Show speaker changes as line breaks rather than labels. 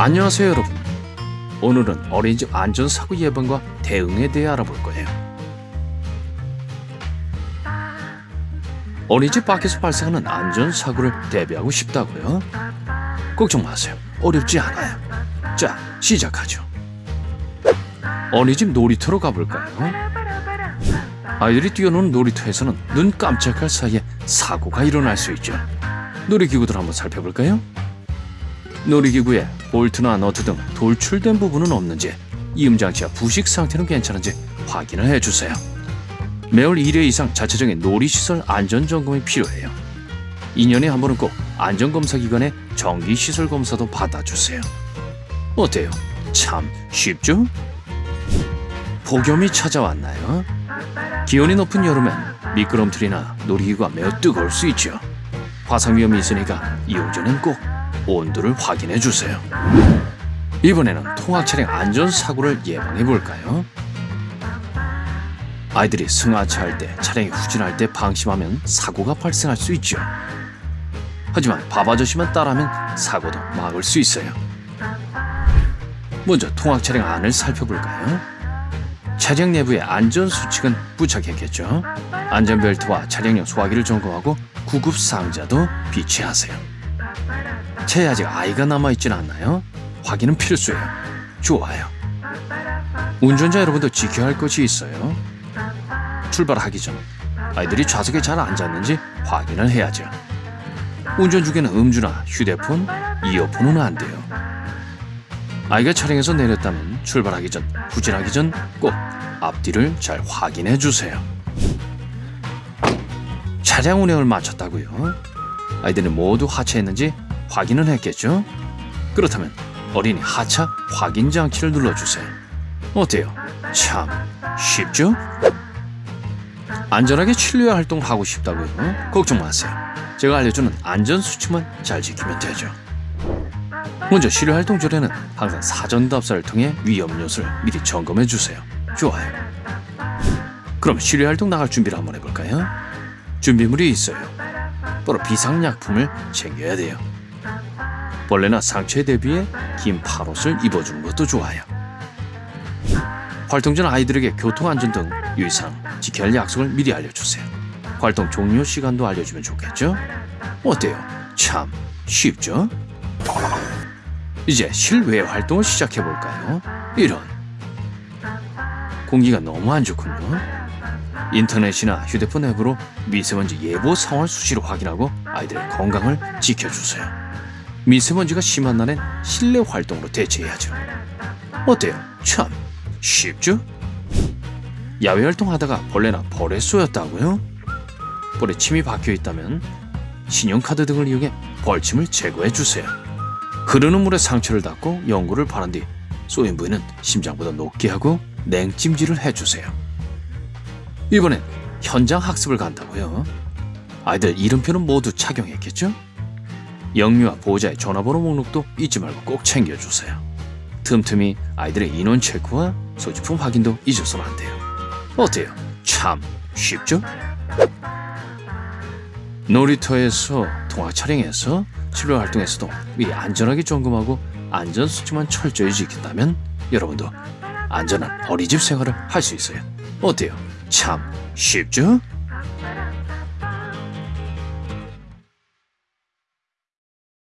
안녕하세요 여러분 오늘은 어린이집 안전사고 예방과 대응에 대해 알아볼 거예요 어린이집 밖에서 발생하는 안전사고를 대비하고 싶다고요? 걱정 마세요 어렵지 않아요 자 시작하죠 어린이집 놀이터로 가볼까요? 아이들이 뛰어노는 놀이터에서는 눈 깜짝할 사이에 사고가 일어날 수 있죠 놀이기구들 한번 살펴볼까요? 놀이기구에 볼트나 너트 등 돌출된 부분은 없는지 이음장치와 부식 상태는 괜찮은지 확인을 해주세요. 매월 1회 이상 자체적인 놀이시설 안전점검이 필요해요. 2년에 한 번은 꼭 안전검사기관의 정기시설 검사도 받아주세요. 어때요? 참 쉽죠? 폭염이 찾아왔나요? 기온이 높은 여름엔 미끄럼틀이나 놀이기구가 매우 뜨거울 수 있죠. 화상 위험이 있으니까 이용 전엔 꼭 온도를 확인해 주세요. 이번에는 통학 차량 안전 사고를 예방해 볼까요? 아이들이 승하차할 때, 차량이 후진할 때 방심하면 사고가 발생할 수 있죠. 하지만 밥 아저씨만 따라하면 사고도 막을 수 있어요. 먼저 통학 차량 안을 살펴볼까요? 차량 내부의 안전 수칙은 부착했겠죠. 안전벨트와 차량용 소화기를 점검하고 구급 상자도 비치하세요. 차에 아직 아이가 남아있진 않나요? 확인은 필수예요. 좋아요. 운전자 여러분도 지켜야 할 것이 있어요. 출발하기 전 아이들이 좌석에 잘 앉았는지 확인을 해야죠. 운전 중에는 음주나 휴대폰, 이어폰은 안 돼요. 아이가 차량에서 내렸다면 출발하기 전, 후진하기 전 꼭 앞뒤를 잘 확인해 주세요. 차량 운행을 마쳤다고요? 아이들은 모두 하차했는지 확인은 했겠죠? 그렇다면 어린이 하차 확인 장치를 눌러주세요. 어때요? 참 쉽죠? 안전하게 진료 활동을 하고 싶다고요? 걱정 마세요. 제가 알려주는 안전 수칙만 잘 지키면 되죠. 먼저 치료 활동 전에는 항상 사전 답사를 통해 위험 요소를 미리 점검해 주세요. 좋아요. 그럼 치료 활동 나갈 준비를 한번 해볼까요? 준비물이 있어요. 바로 비상약품을 챙겨야 돼요. 벌레나 상처에 대비해 긴 팔옷을 입어주는 것도 좋아요. 활동 전 아이들에게 교통안전 등 유의사항 지켜야 할 약속을 미리 알려주세요. 활동 종료 시간도 알려주면 좋겠죠? 어때요? 참 쉽죠? 이제 실외 활동을 시작해볼까요? 이런 공기가 너무 안 좋군요. 인터넷이나 휴대폰 앱으로 미세먼지 예보 상황을 수시로 확인하고 아이들의 건강을 지켜주세요. 미세먼지가 심한 날엔 실내 활동으로 대체해야죠. 어때요? 참 쉽죠? 야외 활동하다가 벌레나 벌에 쏘였다고요? 벌에 침이 박혀 있다면 신용카드 등을 이용해 벌침을 제거해 주세요. 흐르는 물에 상처를 닦고 연고를 바른 뒤 쏘인 부위는 심장보다 높게 하고 냉찜질을 해주세요. 이번엔 현장 학습을 간다고요. 아이들 이름표는 모두 착용했겠죠? 영유아 보호자의 전화번호 목록도 잊지 말고 꼭 챙겨주세요. 틈틈이 아이들의 인원 체크와 소지품 확인도 잊어서는 안 돼요. 어때요? 참 쉽죠? 놀이터에서 통화 차량에서 치료 활동에서도 미리 안전하게 점검하고 안전 수칙만 철저히 지킨다면 여러분도 안전한 어린이집 생활을 할 수 있어요. 어때요? 참 쉽죠?